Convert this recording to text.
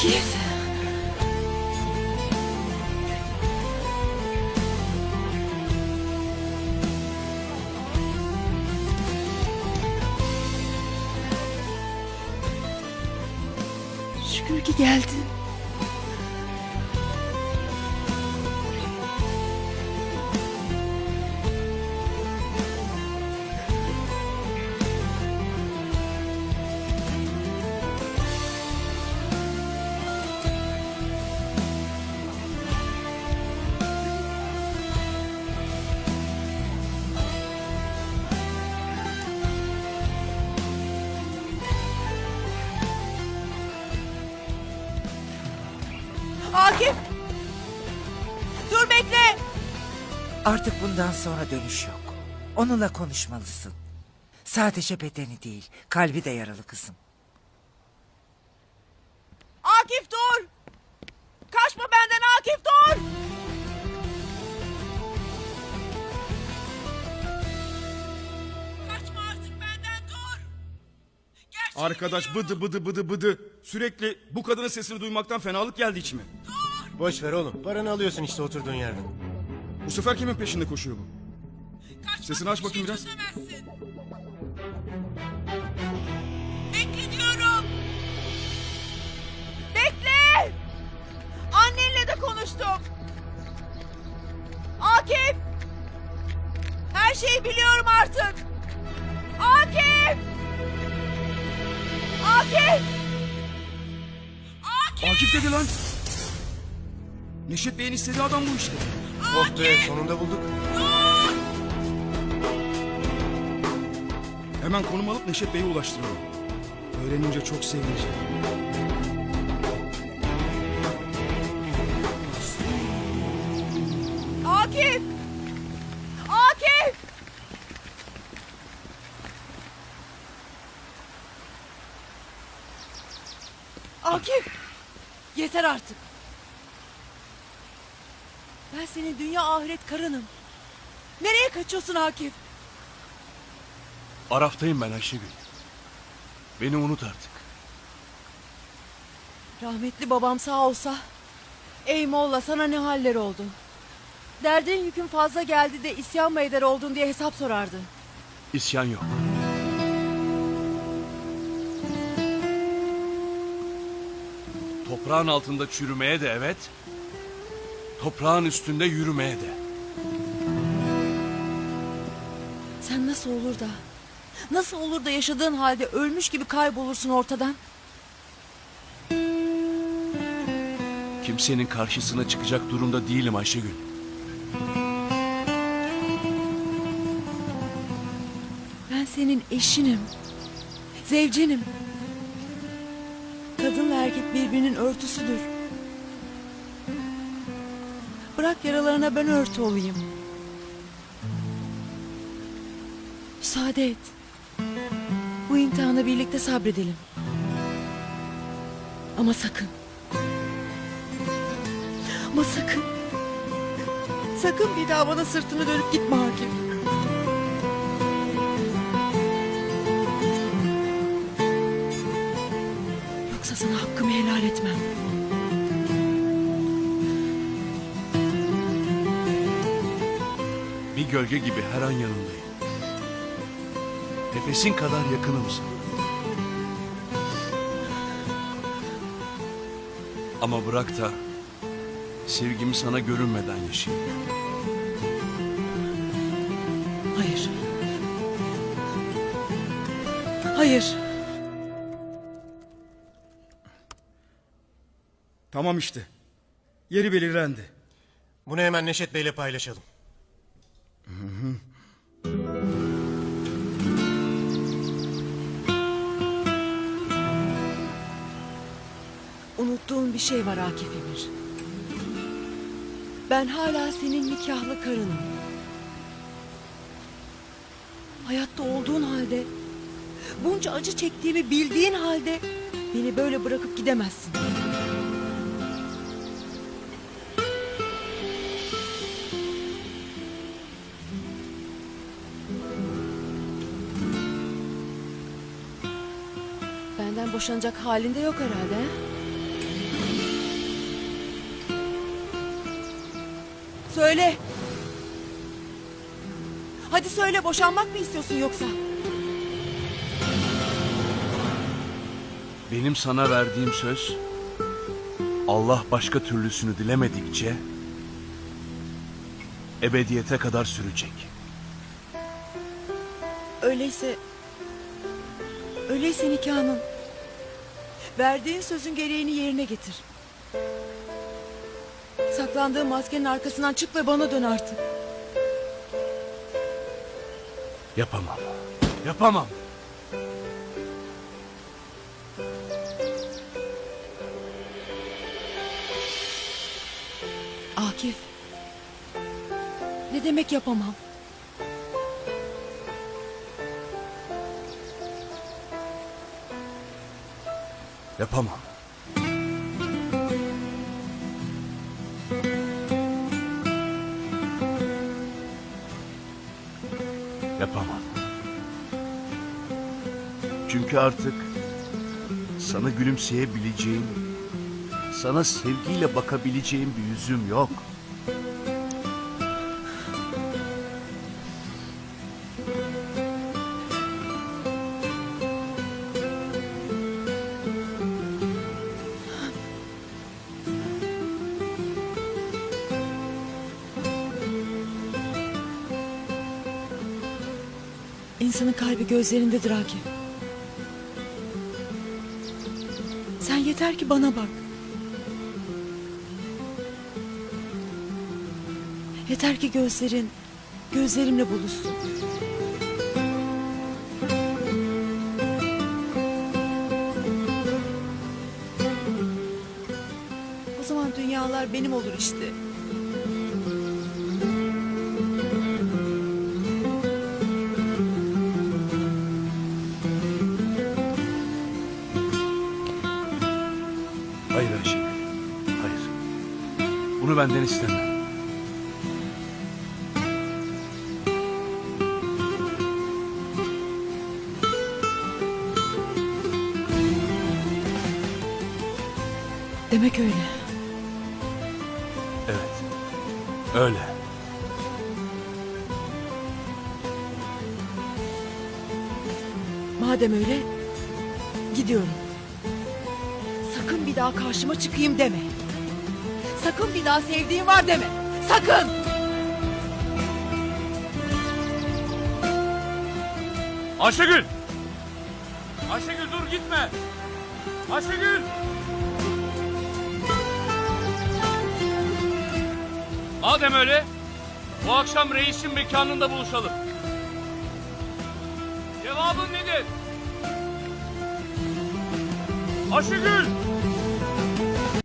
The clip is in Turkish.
Şükür ki geldin. Artık bundan sonra dönüş yok. Onunla konuşmalısın. Sadece bedeni değil, kalbi de yaralı kızım. Akif dur! Kaçma benden Akif dur! Kaçma artık benden dur! Gerçeği Arkadaş bıdı bıdı bıdı bıdı. Sürekli bu kadının sesini duymaktan fenalık geldi içime. Boş ver oğlum. Paranı alıyorsun işte oturduğun yerden. Bu sefer kimin peşinde koşuyor bu? Kaçma, Sesini aç bakayım biraz. çözemezsin. Bekle diyorum! Bekle! Annenle de konuştum. Akif! Her şeyi biliyorum artık. Akif! Akif! Akif! Akif dedi lan. Neşet Bey'in istediği adam bu işte. Oh be sonunda bulduk. Hemen konum alıp Neşet Bey'e ulaştıralım. Öğrenince çok sevinecek. Akif! Akif! Akif! Yeter artık. Senin dünya ahiret karınım. Nereye kaçıyorsun Akif? Araftayım ben Ayşegül. Beni unut artık. Rahmetli babam sağ olsa... Ey Molla sana ne haller oldu? Derdin yükün fazla geldi de isyan mı eder oldun diye hesap sorardı. İsyan yok. Toprağın altında çürümeye de evet. Toprağın üstünde yürümeye de. Sen nasıl olur da... Nasıl olur da yaşadığın halde ölmüş gibi kaybolursun ortadan? Kimsenin karşısına çıkacak durumda değilim Ayşegül. Ben senin eşinim. Zevcenim. Kadınla erkek birbirinin örtüsüdür. Bırak yaralarına ben örtü olayım. Müsaade et. Bu imtihanı birlikte sabredelim. Ama sakın. Ama sakın. Sakın bir daha bana sırtını dönüp gitme Akif. Yoksa sana hakkımı helal etmem. Bir gölge gibi her an yanındayım. Nefesin kadar yakınımsın. Ama bırak da sevgimi sana görünmeden yaşayayım. Hayır. Hayır. Tamam işte. Yeri belirlendi. Bunu hemen Neşet Bey'le paylaşalım. Unuttuğun bir şey var Akif Emir. Ben hala senin nikahlı karınım. Hayatta olduğun halde, bunca acı çektiğimi bildiğin halde beni böyle bırakıp gidemezsin. Benden boşanacak halinde yok herhalde. he? Söyle. Hadi söyle boşanmak mı istiyorsun yoksa? Benim sana verdiğim söz Allah başka türlüsünü dilemedikçe ebediyete kadar sürecek. Öyleyse... Öyleyse nikahının... Verdiğin sözün gereğini yerine getir. Saklandığın maskenin arkasından çık ve bana dön artık. Yapamam. Yapamam. Akif. Ne demek yapamam? Yapamam. Yapamam. Çünkü artık sana gülümseyebileceğim, sana sevgiyle bakabileceğim bir yüzüm yok. İnsanın kalbi gözlerindedir Akif. Sen yeter ki bana bak. Yeter ki gözlerin gözlerimle buluşsun. O zaman dünyalar benim olur işte. Benden isteme. Demek öyle. Evet, öyle. Madem öyle gidiyorum. Sakın bir daha karşıma çıkayım deme. Sakın bir daha sevdiğim var deme. Sakın. Ayşegül! Ayşegül dur gitme! Ayşegül! Madem öyle, bu akşam reisin mekanında buluşalım. Cevabın nedir? Ayşegül!